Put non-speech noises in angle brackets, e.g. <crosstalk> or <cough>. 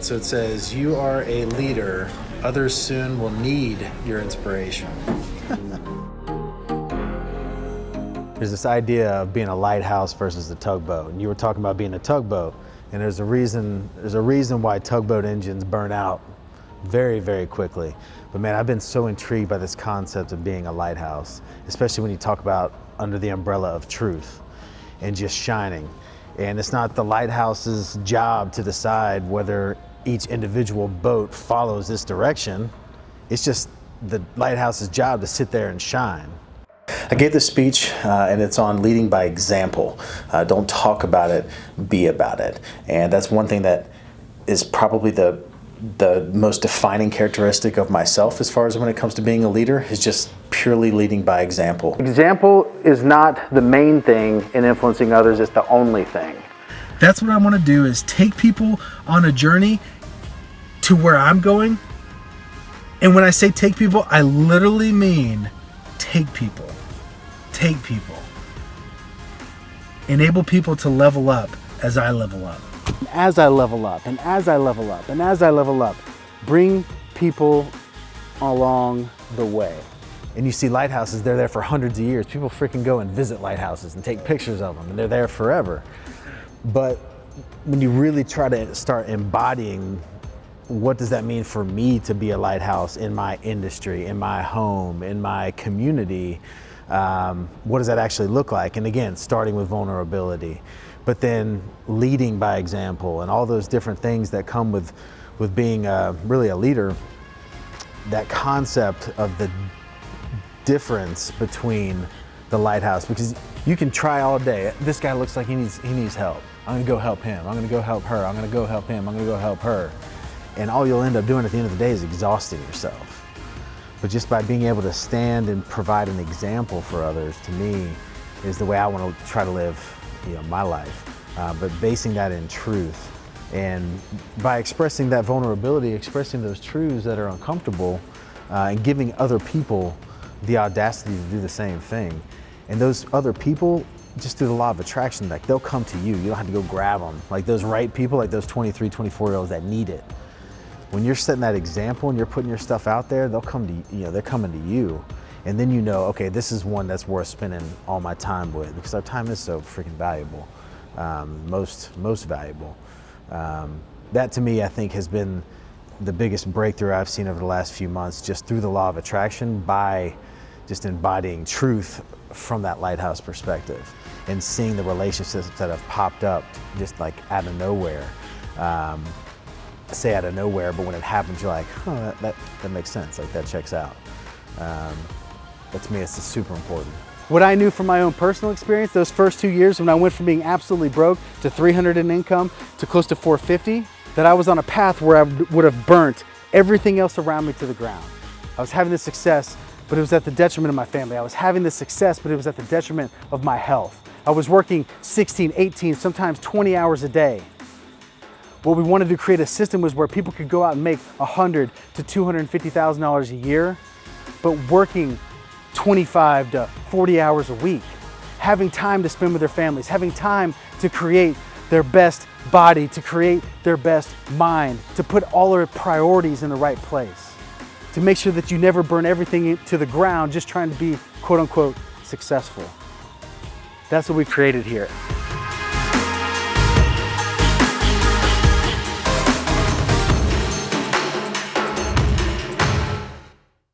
So it says, You are a leader. Others soon will need your inspiration. <laughs> There's this idea of being a lighthouse versus a tugboat. And you were talking about being a tugboat. And there's a reason, there's a reason why tugboat engines burn out very, very quickly. But man, I've been so intrigued by this concept of being a lighthouse, especially when you talk about under the umbrella of truth and just shining. And it's not the lighthouse's job to decide whether each individual boat follows this direction. It's just the lighthouse's job to sit there and shine. I gave this speech uh, and it's on leading by example. Uh, don't talk about it, be about it. And that's one thing that is probably the the most defining characteristic of myself as far as when it comes to being a leader is just purely leading by example. Example is not the main thing in influencing others, it's the only thing. That's what I want to do is take people on a journey to where I'm going. And when I say take people, I literally mean take people. Take people. Enable people to level up as I level up. As I level up, and as I level up, and as I level up, bring people along the way. And you see lighthouses, they're there for hundreds of years. People freaking go and visit lighthouses and take pictures of them, and they're there forever. But when you really try to start embodying what does that mean for me to be a lighthouse in my industry, in my home, in my community, um, what does that actually look like? And again, starting with vulnerability, but then leading by example and all those different things that come with, with being a, really a leader, that concept of the difference between the lighthouse, because you can try all day. This guy looks like he needs, he needs help. I'm gonna go help him. I'm gonna go help her. I'm gonna go help him. I'm gonna go help her. And all you'll end up doing at the end of the day is exhausting yourself. But just by being able to stand and provide an example for others, to me, is the way I want to try to live you know, my life. Uh, but basing that in truth. And by expressing that vulnerability, expressing those truths that are uncomfortable, uh, and giving other people the audacity to do the same thing. And those other people, just through the law of attraction, like they'll come to you. You don't have to go grab them. Like those right people, like those 23, 24 year olds that need it when you're setting that example and you're putting your stuff out there, they'll come to you know they're coming to you, and then you know okay this is one that's worth spending all my time with because our time is so freaking valuable, um, most most valuable. Um, that to me I think has been the biggest breakthrough I've seen over the last few months just through the law of attraction by just embodying truth from that lighthouse perspective and seeing the relationships that have popped up just like out of nowhere. Um, say out of nowhere, but when it happens, you're like, oh, that, that, that makes sense. Like that checks out. Um, but to me, it's super important. What I knew from my own personal experience, those first two years when I went from being absolutely broke to 300 in income to close to 450, that I was on a path where I would have burnt everything else around me to the ground. I was having this success, but it was at the detriment of my family. I was having this success, but it was at the detriment of my health. I was working 16, 18, sometimes 20 hours a day. What we wanted to create a system was where people could go out and make 100 to $250,000 a year, but working 25 to 40 hours a week, having time to spend with their families, having time to create their best body, to create their best mind, to put all their priorities in the right place, to make sure that you never burn everything to the ground just trying to be quote unquote successful. That's what we've created here.